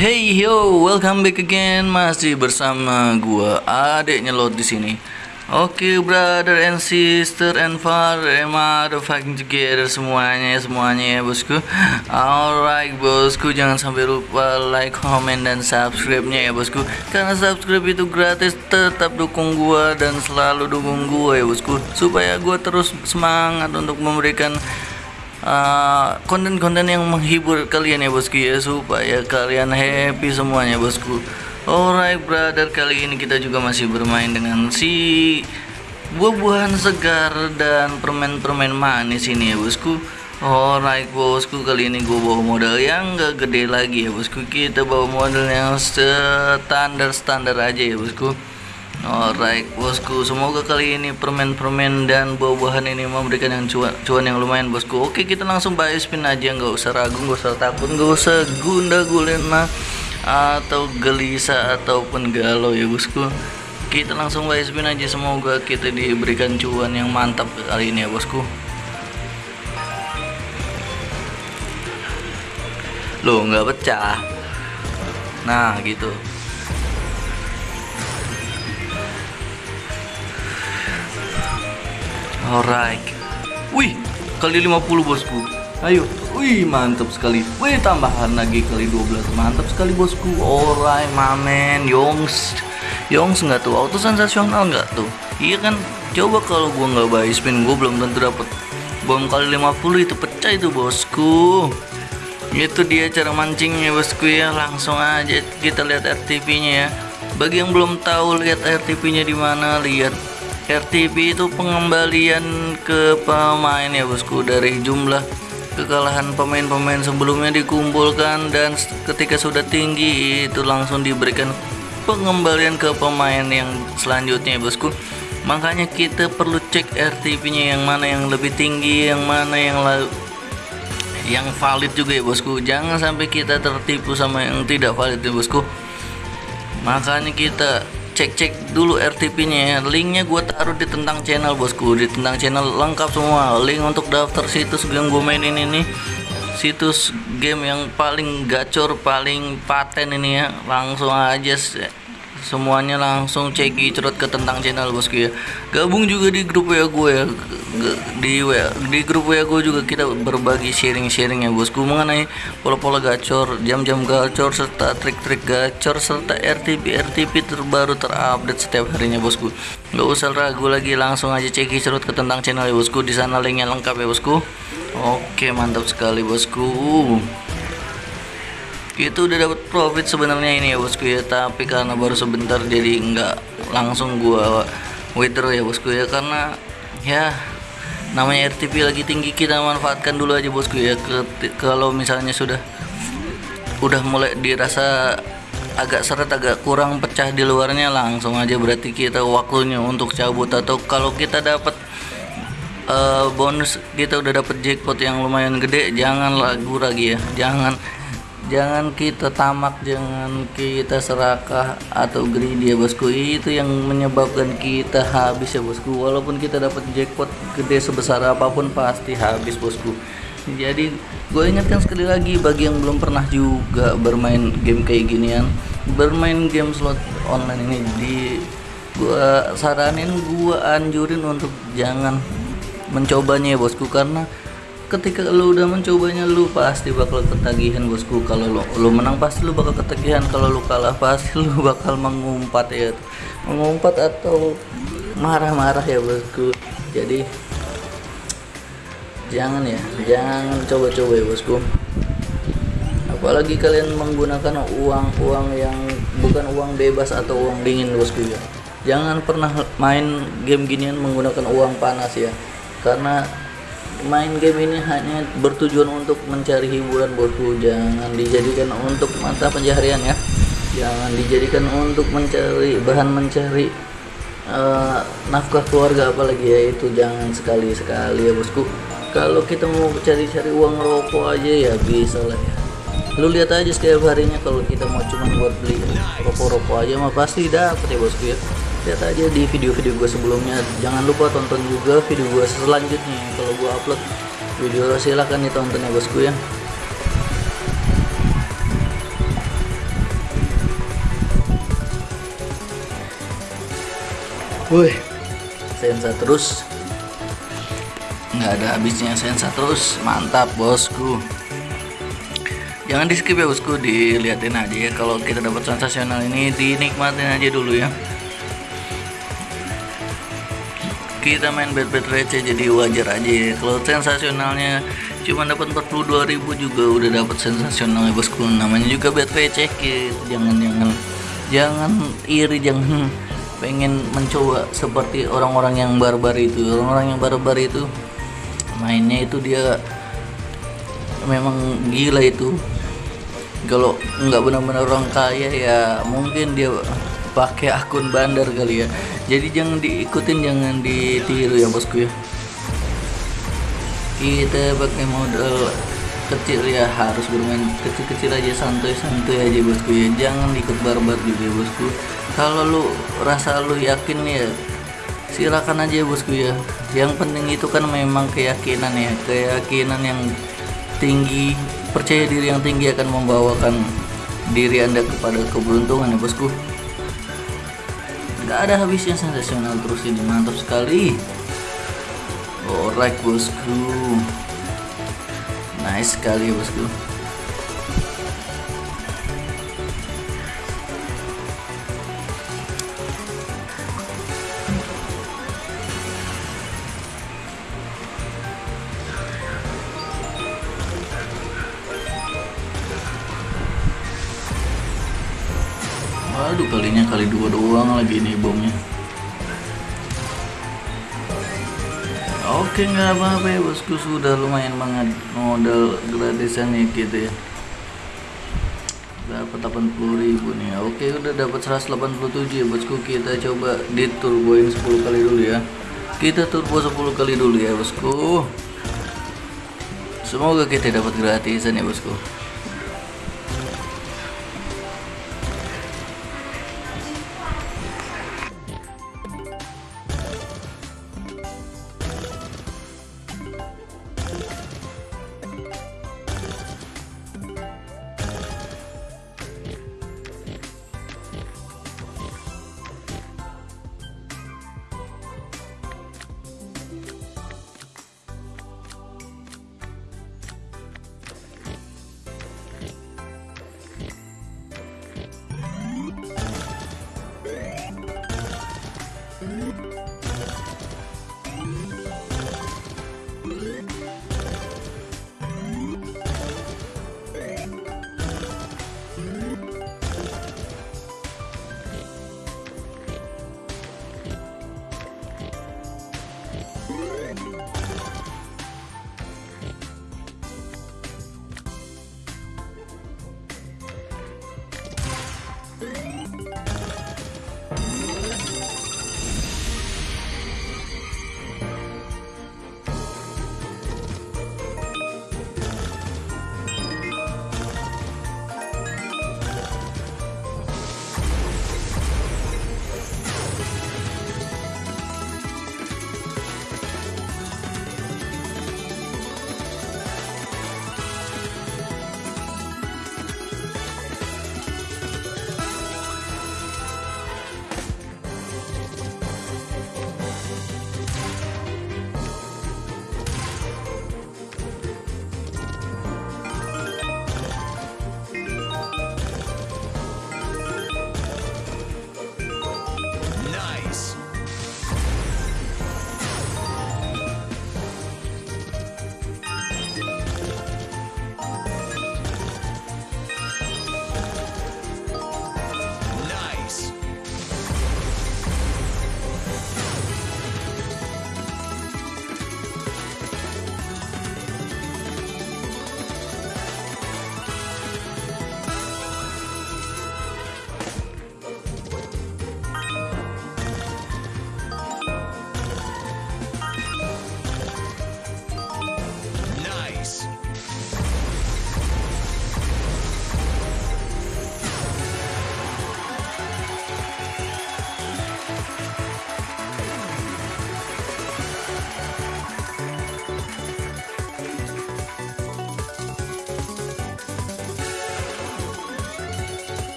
Hey yo, welcome back again masih bersama gua adeknya lot di sini. Oke, brother and sister and father and mother fucking together semuanya ya semuanya ya bosku. Alright bosku, jangan sampai lupa like, comment dan subscribe-nya ya bosku. Karena subscribe itu gratis, tetap dukung gua dan selalu dukung gua ya bosku. Supaya gua terus semangat untuk memberikan Uh, konten-konten yang menghibur kalian ya bosku ya. Supaya kalian happy semuanya bosku. Alright brother. Kali ini kita juga masih bermain dengan si buah-buahan segar dan permen-permen manis ini ya bosku. Alright bosku. Kali ini gue bawa modal yang gak gede lagi ya bosku. Kita bawa modal yang standar-standar aja ya bosku Alright bosku, semoga kali ini permen-permen dan buah-buahan ini memberikan yang cuan, cuan yang lumayan bosku. Oke kita langsung buy spin aja, nggak usah ragu, nggak usah takut, nggak usah gunda gulena atau gelisah ataupun galau ya bosku. Kita langsung buy spin aja, semoga kita diberikan cuan yang mantap kali ini ya bosku. Loh nggak pecah. Nah gitu. Alright. Wih, kali 50 bosku. Ayo. Wih, mantap sekali. Wih, tambahan lagi kali 12. Mantap sekali bosku. Alright, mamen. Yongs. Yongs nggak tuh? Auto sensasional nggak tuh? Iya kan? Coba kalau gua nggak buy spin, gua belum tentu dapat bom kali 50 itu pecah itu bosku. Itu dia cara mancingnya bosku ya. Langsung aja kita lihat RTP-nya ya. Bagi yang belum tahu lihat RTP-nya di mana, lihat RTP itu pengembalian ke pemain ya bosku. Dari jumlah kekalahan pemain-pemain sebelumnya dikumpulkan dan ketika sudah tinggi itu langsung diberikan pengembalian ke pemain yang selanjutnya ya bosku. Makanya kita perlu cek RTP nya yang mana yang lebih tinggi yang mana yang yang valid juga ya bosku. Jangan sampai kita tertipu sama yang tidak valid ya bosku. Makanya kita cek-cek dulu RTP-nya ya. Linknya gue taruh di tentang channel bosku, di tentang channel lengkap semua. Link untuk daftar situs yang gue mainin ini situs game yang paling gacor, paling paten ini ya. Langsung aja semuanya langsung cek cerut ke tentang channel bosku ya. Gabung juga di grup ya gue ya. Di di grup ya gue juga kita berbagi sharing-sharing ya bosku mengenai pola-pola gacor jam-jam gacor serta trik-trik gacor serta RTP RTP terbaru terupdate setiap harinya bosku. Nggak usah ragu lagi langsung aja cek cerut ke tentang channel ya bosku. Di sana linknya lengkap ya bosku. Oke mantap sekali bosku itu udah dapat profit sebenarnya ini ya bosku ya. Tapi karena baru sebentar jadi nggak langsung gua withdraw ya bosku ya. Karena ya namanya RTP lagi tinggi kita manfaatkan dulu aja bosku ya. Kalau misalnya sudah udah mulai dirasa agak seret agak kurang pecah di luarnya langsung aja berarti kita waktunya untuk cabut. Atau kalau kita dapat uh, bonus kita udah dapat jackpot yang lumayan gede jangan lagu lagi ya. Jangan jangan kita tamak jangan kita serakah atau greedy ya bosku. Itu yang menyebabkan kita habis ya bosku. Walaupun kita dapat jackpot gede sebesar apa pun pasti habis bosku. Jadi gue ingatkan sekali lagi bagi yang belum pernah juga bermain game kayak ginian bermain game slot online ini di gue saranin gue anjurin untuk jangan mencobanya ya bosku. Karena ketika lu udah mencobanya lu pasti bakal ketagihan bosku. Kalau lu, lu menang pasti lu bakal ketagihan. Kalau lu kalah pasti lu bakal mengumpat ya. Mengumpat atau marah-marah ya bosku. Jadi jangan ya. Jangan coba-coba ya bosku. Apalagi kalian menggunakan uang-uang yang bukan uang bebas atau uang dingin bosku ya. Jangan pernah main game ginian menggunakan uang panas ya. Karena main game ini hanya bertujuan untuk mencari hiburan bosku. Jangan dijadikan untuk mata pencaharian ya. Jangan dijadikan untuk mencari bahan mencari uh, nafkah keluarga apalagi ya. Itu jangan sekali-sekali ya bosku. Kalau kita mau cari-cari uang rokok aja ya bisa lah ya. Lu lihat aja setiap harinya kalau kita mau cuma buat beli rokok-rokok aja mah pasti dapat ya bosku ya lihat aja di video-video gue sebelumnya. Jangan lupa tonton juga video gue selanjutnya. Kalau gue upload video silahkan ditonton ya bosku ya. Wih, sensa terus. Nggak ada habisnya sensa terus. Mantap bosku. Jangan di skip ya bosku. Dilihatin aja ya. Kalau kita dapat sensasional ini dinikmatin aja dulu ya. Kita main bet bet receh jadi wajar aja ya. Kalau sensasionalnya cuma dapat 42.000 juga udah dapat sensasional ya bosku. Namanya juga bet receh gitu. Jangan jangan jangan iri jangan pengen mencoba seperti orang-orang yang barbar itu orang-orang yang barbar itu mainnya itu dia memang gila itu kalau nggak benar-benar orang kaya ya mungkin dia pakai akun bandar kali ya jadi jangan diikutin jangan ditiru ya bosku ya. Kita pakai modal kecil ya harus bermain kecil-kecil aja santuy-santuy aja bosku ya. Jangan ikut barbar juga ya bosku. Kalau lu rasa lu yakin ya silakan aja bosku ya. Yang penting itu kan memang keyakinan ya. Keyakinan yang tinggi percaya diri yang tinggi akan membawakan diri anda kepada keberuntungan ya bosku nggak ada habisnya sensasional terus ini mantap sekali. Alright bosku. Nice sekali bosku doang lagi nih bomnya. Oke nggak apa-apa ya bosku. Sudah lumayan banget modal gratisan nih gitu ya. Dapat 80 ribu nih. Oke udah dapat 187 ya bosku. Kita coba di turboin 10 kali dulu ya. Kita turbo 10 kali dulu ya bosku. Semoga kita dapat gratisan ya bosku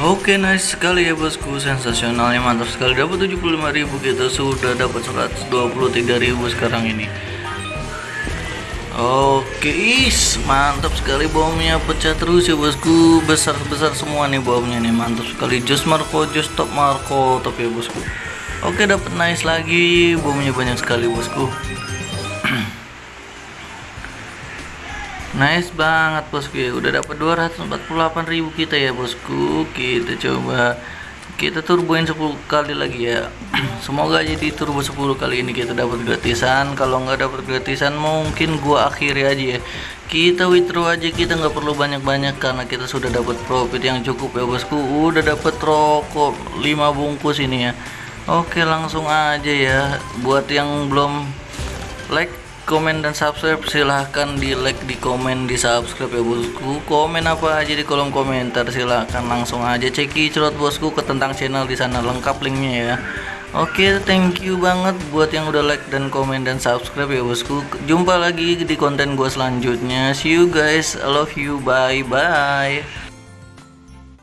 Oke nice sekali ya bosku. Sensasionalnya mantap sekali. Dapat 75.000 kita sudah dapat 123.000 sekarang ini. Oke is mantap sekali bomnya pecah terus ya bosku. Besar-besar semua nih bomnya nih. Mantap sekali. Jos Marco Jos Top Marco. Top ya bosku. Oke dapat nice lagi. Bomnya banyak sekali bosku Nice banget bosku ya. Udah dapat 248.000 kita ya bosku. Kita coba kita turboin 10 kali lagi ya. Semoga jadi turbo 10 kali ini kita dapat gratisan. Kalau nggak dapat gratisan mungkin gua akhiri aja ya. Kita withdraw aja kita nggak perlu banyak-banyak karena kita sudah dapat profit yang cukup ya bosku. Udah dapat rokok 5 bungkus ini ya. Oke langsung aja ya. Buat yang belum like komen dan subscribe silahkan di like di komen di subscribe ya bosku. Komen apa aja di kolom komentar silahkan langsung aja ceki cerot bosku ke tentang channel di sana lengkap linknya ya. Oke thank you banget buat yang udah like dan komen dan subscribe ya bosku. Jumpa lagi di konten gue selanjutnya. See you guys. I love you. Bye bye